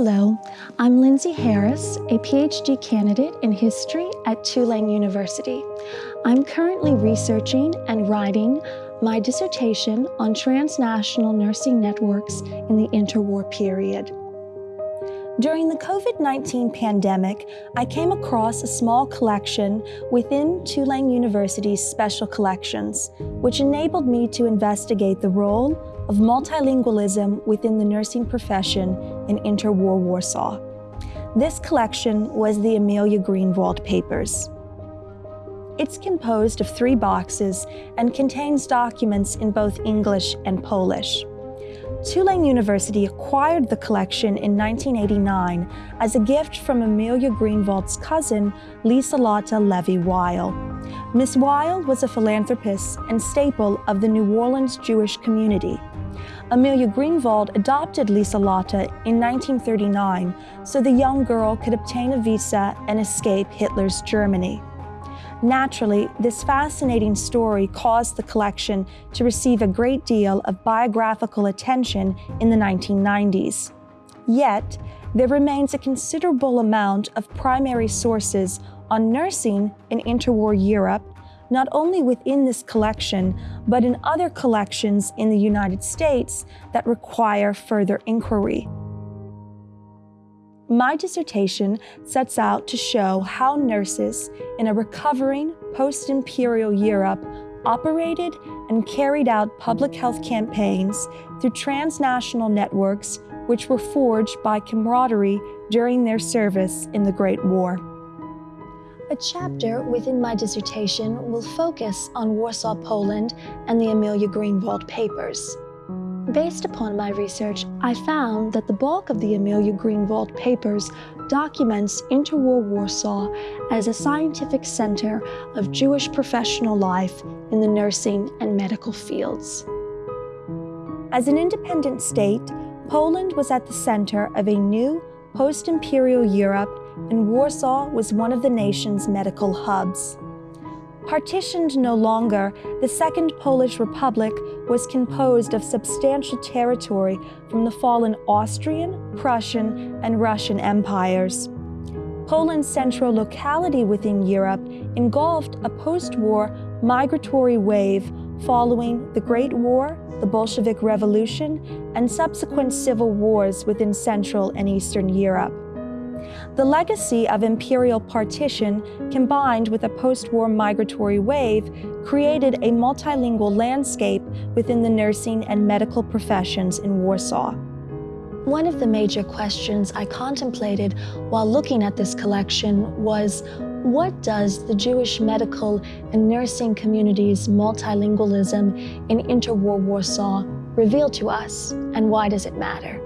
Hello, I'm Lindsay Harris, a PhD candidate in history at Tulane University. I'm currently researching and writing my dissertation on transnational nursing networks in the interwar period. During the COVID 19 pandemic, I came across a small collection within Tulane University's special collections, which enabled me to investigate the role of multilingualism within the nursing profession in interwar Warsaw. This collection was the Amelia Greenwald Papers. It's composed of three boxes and contains documents in both English and Polish. Tulane University acquired the collection in 1989 as a gift from Amelia Greenwald's cousin, Liselotte Levy Weil. Miss Weil was a philanthropist and staple of the New Orleans Jewish community. Amelia Greenwald adopted Liselotte in 1939 so the young girl could obtain a visa and escape Hitler's Germany. Naturally, this fascinating story caused the collection to receive a great deal of biographical attention in the 1990s. Yet, there remains a considerable amount of primary sources on nursing in interwar Europe, not only within this collection, but in other collections in the United States that require further inquiry. My dissertation sets out to show how nurses in a recovering post imperial Europe operated and carried out public health campaigns through transnational networks which were forged by camaraderie during their service in the Great War. A chapter within my dissertation will focus on Warsaw, Poland and the Amelia Greenwald Papers. Based upon my research, I found that the bulk of the Amelia Greenwald papers documents interwar Warsaw as a scientific center of Jewish professional life in the nursing and medical fields. As an independent state, Poland was at the center of a new post-imperial Europe and Warsaw was one of the nation's medical hubs. Partitioned no longer, the Second Polish Republic was composed of substantial territory from the fallen Austrian, Prussian, and Russian empires. Poland's central locality within Europe engulfed a post-war migratory wave following the Great War, the Bolshevik Revolution, and subsequent civil wars within Central and Eastern Europe. The legacy of imperial partition, combined with a post-war migratory wave, created a multilingual landscape within the nursing and medical professions in Warsaw. One of the major questions I contemplated while looking at this collection was, what does the Jewish medical and nursing community's multilingualism in interwar Warsaw reveal to us, and why does it matter?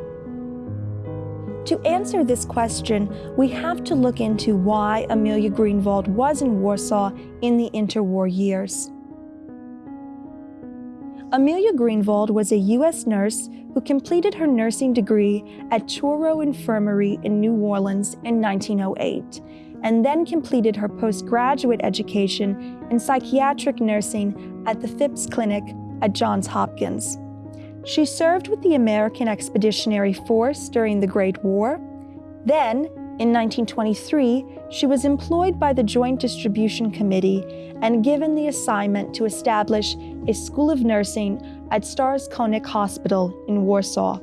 To answer this question, we have to look into why Amelia Greenwald was in Warsaw in the interwar years. Amelia Greenwald was a U.S. nurse who completed her nursing degree at Touro Infirmary in New Orleans in 1908, and then completed her postgraduate education in psychiatric nursing at the Phipps Clinic at Johns Hopkins. She served with the American Expeditionary Force during the Great War. Then, in 1923, she was employed by the Joint Distribution Committee and given the assignment to establish a school of nursing at Starozakonnych Hospital in Warsaw.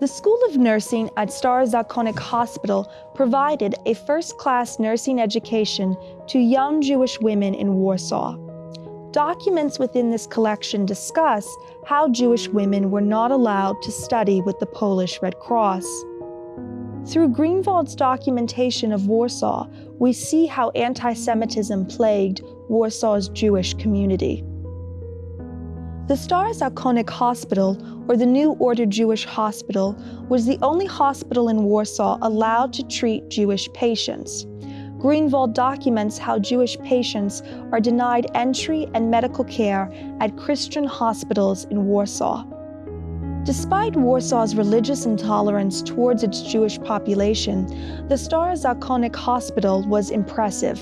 The School of Nursing at Starozakonnych Hospital provided a first-class nursing education to young Jewish women in Warsaw. Documents within this collection discuss how Jewish women were not allowed to study with the Polish Red Cross. Through Greenwald's documentation of Warsaw, we see how anti-Semitism plagued Warsaw's Jewish community. The Starozakonnych Hospital, or the New Order Jewish Hospital, was the only hospital in Warsaw allowed to treat Jewish patients. Greenwald documents how Jewish patients are denied entry and medical care at Christian hospitals in Warsaw. Despite Warsaw's religious intolerance towards its Jewish population, the Starozakonnych Hospital was impressive.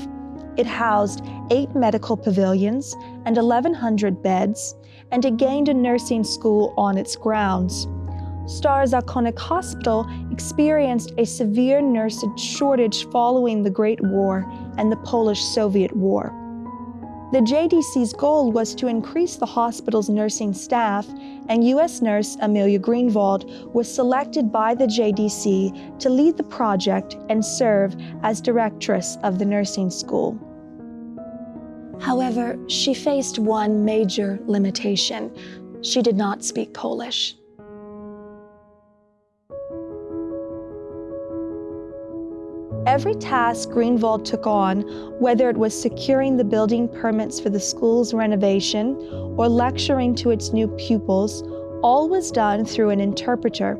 It housed eight medical pavilions and 1,100 beds, and it gained a nursing school on its grounds. Starozakonnych Hospital experienced a severe nurse shortage following the Great War and the Polish Soviet War. The JDC's goal was to increase the hospital's nursing staff, and U.S. nurse Amelia Greenwald was selected by the JDC to lead the project and serve as directress of the nursing school. However, she faced one major limitation. She did not speak Polish. Every task Greenwald took on, whether it was securing the building permits for the school's renovation or lecturing to its new pupils, all was done through an interpreter.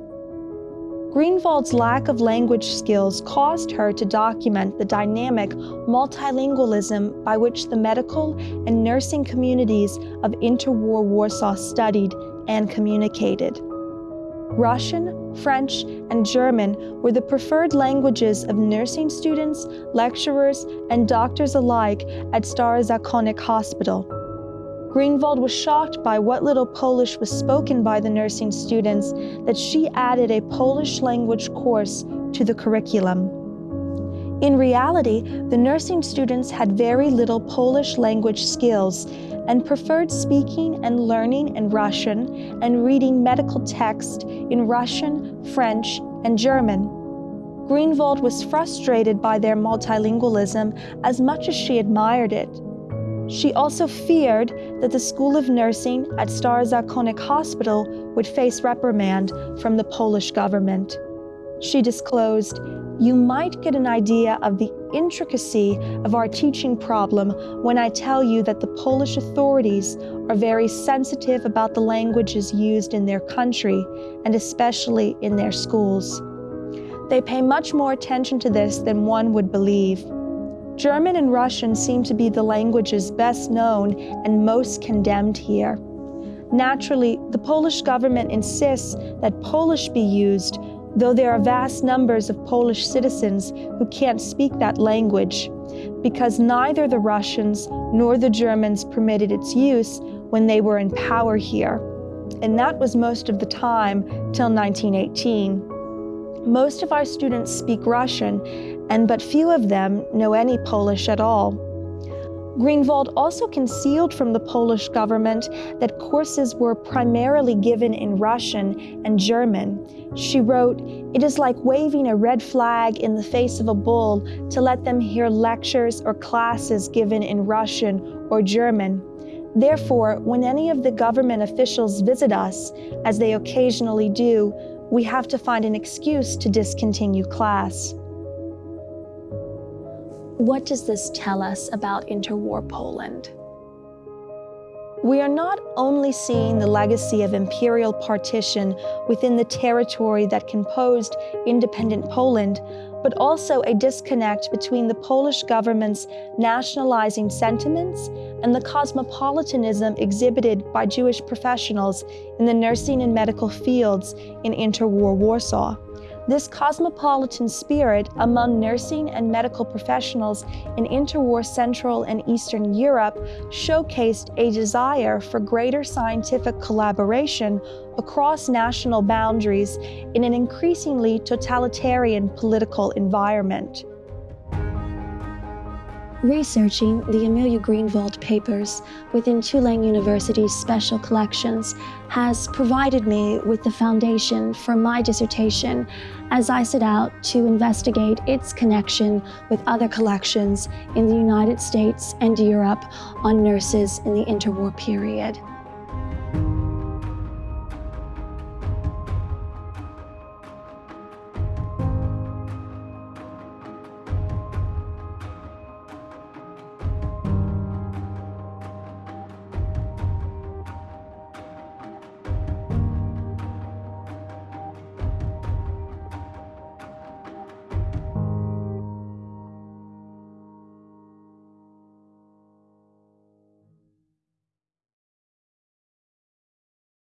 Greenwald's lack of language skills caused her to document the dynamic multilingualism by which the medical and nursing communities of interwar Warsaw studied and communicated. Russian, French, and German were the preferred languages of nursing students, lecturers, and doctors alike at Starozakonnych Hospital. Greenwald was shocked by what little Polish was spoken by the nursing students that she added a Polish language course to the curriculum. In reality, the nursing students had very little Polish language skills and preferred speaking and learning in Russian and reading medical text in Russian, French, and German. Greenwald was frustrated by their multilingualism as much as she admired it. She also feared that the School of Nursing at Starozakonnych Hospital would face reprimand from the Polish government. She disclosed, you might get an idea of the intricacy of our teaching problem when I tell you that the Polish authorities are very sensitive about the languages used in their country and especially in their schools. They pay much more attention to this than one would believe. German and Russian seem to be the languages best known and most condemned here. Naturally, the Polish government insists that Polish be used though there are vast numbers of Polish citizens who can't speak that language, because neither the Russians nor the Germans permitted its use when they were in power here. And that was most of the time till 1918. Most of our students speak Russian, and but few of them know any Polish at all. Greenwald also concealed from the Polish government that courses were primarily given in Russian and German. She wrote, It is like waving a red flag in the face of a bull to let them hear lectures or classes given in Russian or German. Therefore, when any of the government officials visit us, as they occasionally do, we have to find an excuse to discontinue class. What does this tell us about interwar Poland? We are not only seeing the legacy of imperial partition within the territory that composed independent Poland, but also a disconnect between the Polish government's nationalizing sentiments and the cosmopolitanism exhibited by Jewish professionals in the nursing and medical fields in interwar Warsaw. This cosmopolitan spirit among nursing and medical professionals in interwar Central and Eastern Europe showcased a desire for greater scientific collaboration across national boundaries in an increasingly totalitarian political environment. Researching the Amelia Greenwald papers within Tulane University's special collections has provided me with the foundation for my dissertation as I set out to investigate its connection with other collections in the United States and Europe on nurses in the interwar period.